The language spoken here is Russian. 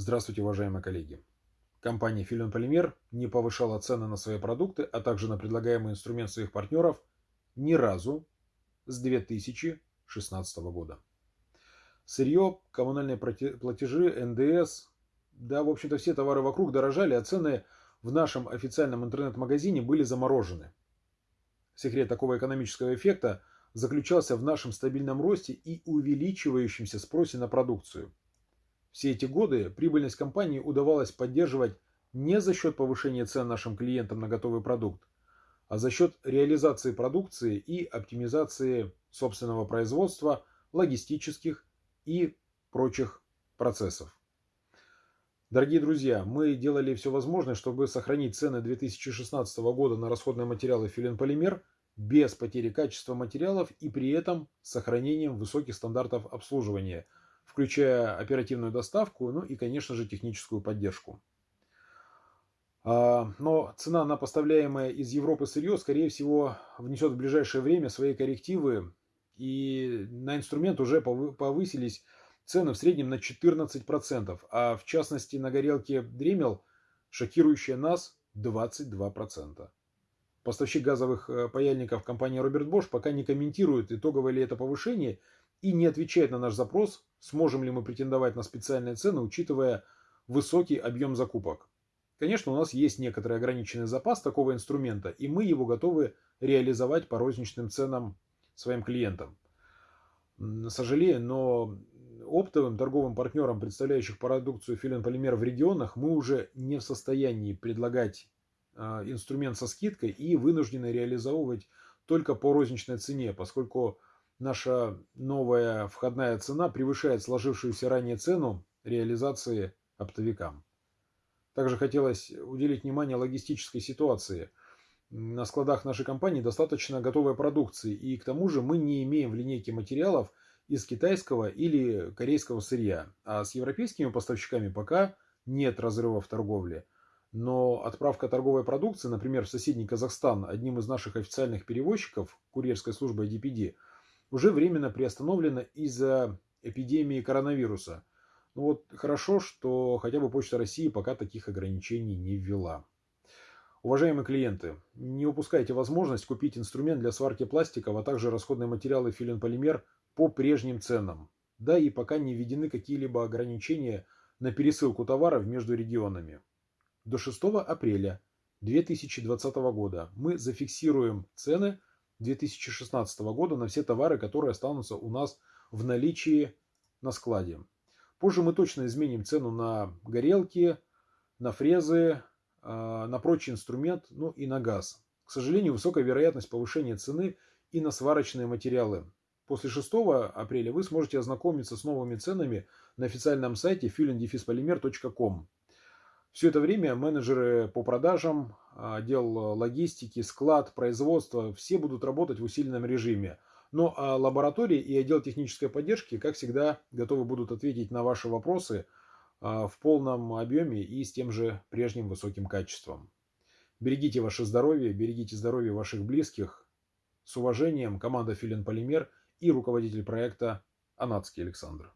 Здравствуйте, уважаемые коллеги. Компания Филин Полимер не повышала цены на свои продукты, а также на предлагаемый инструмент своих партнеров ни разу с 2016 года. Сырье, коммунальные платежи, НДС, да, в общем-то, все товары вокруг дорожали, а цены в нашем официальном интернет-магазине были заморожены. Секрет такого экономического эффекта заключался в нашем стабильном росте и увеличивающемся спросе на продукцию. Все эти годы прибыльность компании удавалось поддерживать не за счет повышения цен нашим клиентам на готовый продукт, а за счет реализации продукции и оптимизации собственного производства, логистических и прочих процессов. Дорогие друзья, мы делали все возможное, чтобы сохранить цены 2016 года на расходные материалы филенполимер без потери качества материалов и при этом сохранением высоких стандартов обслуживания, включая оперативную доставку, ну и, конечно же, техническую поддержку. А, но цена на поставляемое из Европы сырье, скорее всего, внесет в ближайшее время свои коррективы, и на инструмент уже повысились цены в среднем на 14%, а в частности на горелке Дремел, шокирующая нас, 22%. Поставщик газовых э, паяльников компания Роберт Бош пока не комментирует, итоговое ли это повышение, и не отвечает на наш запрос, сможем ли мы претендовать на специальные цены, учитывая высокий объем закупок. Конечно, у нас есть некоторый ограниченный запас такого инструмента, и мы его готовы реализовать по розничным ценам своим клиентам. Сожалею, но оптовым торговым партнерам, представляющих продукцию филин полимер в регионах, мы уже не в состоянии предлагать а, инструмент со скидкой и вынуждены реализовывать только по розничной цене, поскольку наша новая входная цена превышает сложившуюся ранее цену реализации оптовикам. Также хотелось уделить внимание логистической ситуации. На складах нашей компании достаточно готовой продукции, и к тому же мы не имеем в линейке материалов из китайского или корейского сырья, а с европейскими поставщиками пока нет разрыва в торговле – но отправка торговой продукции, например, в соседний Казахстан одним из наших официальных перевозчиков, курьерской службы DPD, уже временно приостановлена из-за эпидемии коронавируса. Ну вот хорошо, что хотя бы Почта России пока таких ограничений не ввела. Уважаемые клиенты, не упускайте возможность купить инструмент для сварки пластиков, а также расходные материалы филин-полимер по прежним ценам. Да и пока не введены какие-либо ограничения на пересылку товаров между регионами до 6 апреля 2020 года мы зафиксируем цены 2016 года на все товары, которые останутся у нас в наличии на складе. Позже мы точно изменим цену на горелки, на фрезы, а, на прочий инструмент, ну и на газ. К сожалению, высокая вероятность повышения цены и на сварочные материалы. После 6 апреля вы сможете ознакомиться с новыми ценами на официальном сайте filendefispolymер.com. Все это время менеджеры по продажам, отдел логистики, склад, производства, все будут работать в усиленном режиме. Но а лаборатории и отдел технической поддержки, как всегда, готовы будут ответить на ваши вопросы а, в полном объеме и с тем же прежним высоким качеством. Берегите ваше здоровье, берегите здоровье ваших близких. С уважением, команда Филин Полимер и руководитель проекта Анатский Александр.